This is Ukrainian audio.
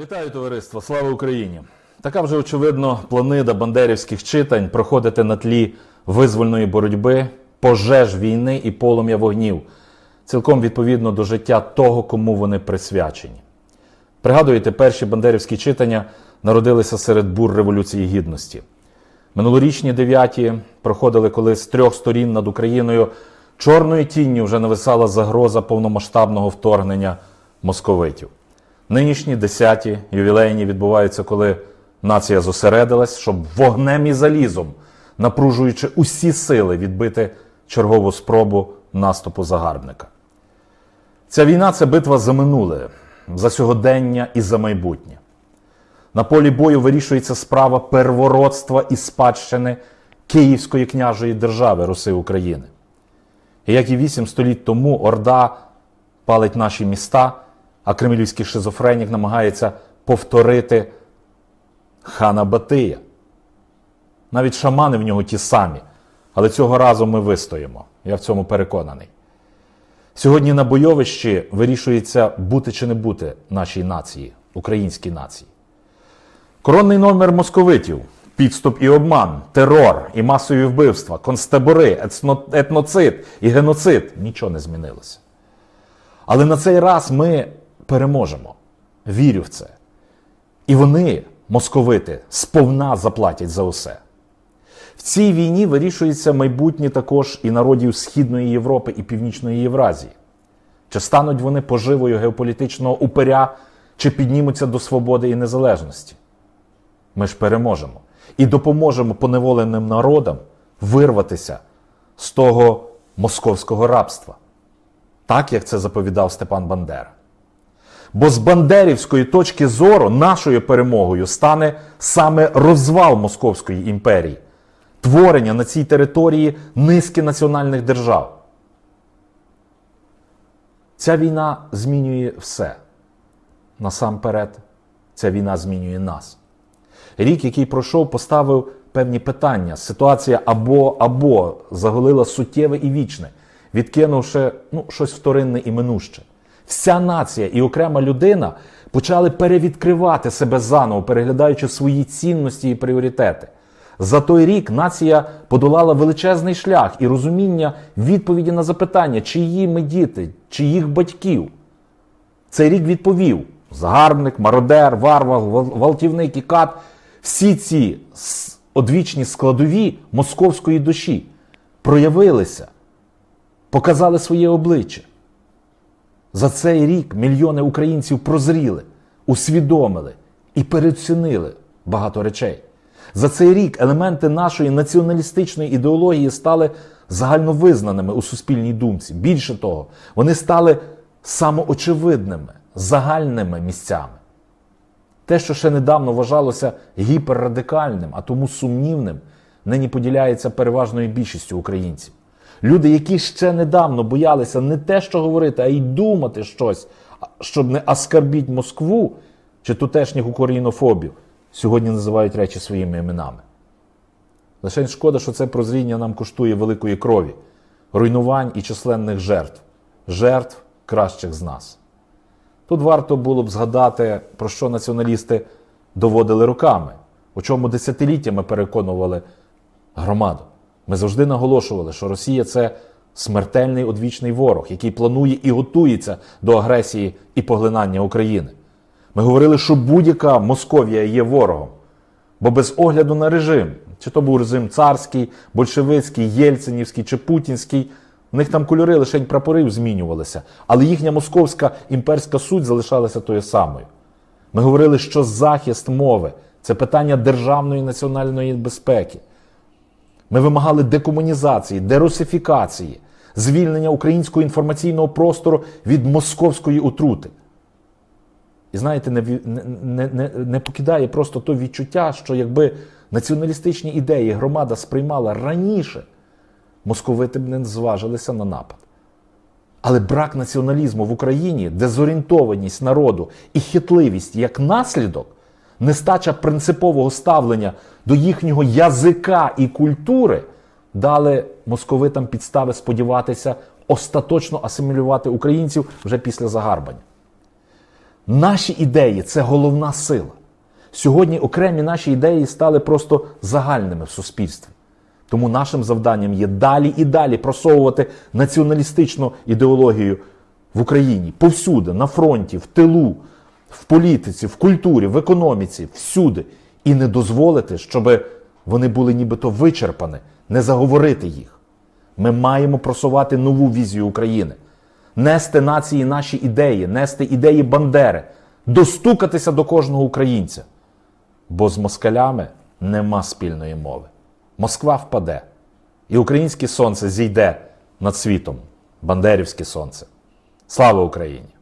Вітаю товариство! Слава Україні! Така вже очевидно планида бандерівських читань проходити на тлі визвольної боротьби, пожеж війни і полум'я вогнів, цілком відповідно до життя того, кому вони присвячені. Пригадуєте, перші бандерівські читання народилися серед бур Революції Гідності. Минулорічні дев'яті проходили, коли з трьох сторін над Україною чорною тінню вже нависала загроза повномасштабного вторгнення московитів. Нинішні десяті ювілейні відбуваються, коли нація зосередилась, щоб вогнем і залізом, напружуючи усі сили, відбити чергову спробу наступу загарбника. Ця війна це битва за минуле, за сьогодення і за майбутнє. На полі бою вирішується справа первородства і спадщини Київської княжої держави Руси України. І як і вісім століть тому Орда палить наші міста, а кремлівський шизофренік намагається повторити хана Батия. Навіть шамани в нього ті самі, але цього разу ми вистоїмо. Я в цьому переконаний. Сьогодні на бойовищі вирішується бути чи не бути нашій нації, українській нації. Коронний номер московитів, підступ і обман, терор і масові вбивства, концтабори, етноцид і геноцид нічого не змінилося. Але на цей раз ми переможемо. Вірю в це. І вони, московити, сповна заплатять за усе. В цій війні вирішується майбутнє також і народів Східної Європи і Північної Євразії. Чи стануть вони поживою геополітичного упиря, чи піднімуться до свободи і незалежності? Ми ж переможемо і допоможемо поневоленим народам вирватися з того московського рабства, так як це заповідав Степан Бандера. Бо з бандерівської точки зору нашою перемогою стане саме розвал Московської імперії, творення на цій території низки національних держав. Ця війна змінює все. Насамперед, ця війна змінює нас. Рік, який пройшов, поставив певні питання. Ситуація або або заголила суттєве і вічне, відкинувши ну, щось вторинне і минуще. Вся нація і окрема людина почали перевідкривати себе заново, переглядаючи свої цінності і пріоритети. За той рік нація подолала величезний шлях і розуміння відповіді на запитання, чиї ми діти, чиїх батьків. Цей рік відповів: загарбник, мародер, варвар, гвалтівник і кат всі ці одвічні складові московської душі проявилися, показали своє обличчя. За цей рік мільйони українців прозріли, усвідомили і переоцінили багато речей. За цей рік елементи нашої націоналістичної ідеології стали загальновизнаними у суспільній думці. Більше того, вони стали самоочевидними, загальними місцями. Те, що ще недавно вважалося гіперрадикальним, а тому сумнівним, нині поділяється переважною більшістю українців. Люди, які ще недавно боялися не те, що говорити, а й думати щось, щоб не оскарбіть Москву чи тутешніх українофобів, сьогодні називають речі своїми іменами. Лише шкода, що це прозріння нам коштує великої крові, руйнувань і численних жертв, жертв кращих з нас. Тут варто було б згадати, про що націоналісти доводили руками, у чому десятиліттями переконували громаду. Ми завжди наголошували, що Росія це смертельний одвічний ворог, який планує і готується до агресії і поглинання України. Ми говорили, що будь-яка Московія є ворогом, бо без огляду на режим, чи то був режим царський, большевицький, єльцинівський чи путінський, в них там кольори лише прапорів змінювалися, але їхня московська імперська суть залишалася тою самою. Ми говорили, що захист мови це питання державної національної безпеки. Ми вимагали декомунізації, дерусифікації, звільнення українського інформаційного простору від московської отрути. І знаєте, не, не, не, не, покидає просто то відчуття, що якби націоналістичні ідеї громада сприймала раніше, московити б не зважилися на напад. Але брак націоналізму в Україні, дезорієнтованість народу і хитливість як наслідок, нестача принципового ставлення до їхнього язика і культури дали московитам підстави сподіватися остаточно асимілювати українців вже після загарбання. Наші ідеї це головна сила. Сьогодні окремі наші ідеї стали просто загальними в суспільстві. Тому нашим завданням є далі і далі просовувати націоналістичну ідеологію в Україні повсюди, на фронті, в тилу, в політиці, в культурі, в економіці, всюди. І не дозволити, щоб вони були нібито вичерпані, не заговорити їх. Ми маємо просувати нову візію України, нести нації наші ідеї, нести ідеї Бандери, достукатися до кожного українця. Бо з москалями нема спільної мови. Москва впаде, і українське сонце зійде над світом, бандерівське сонце. Слава Україні!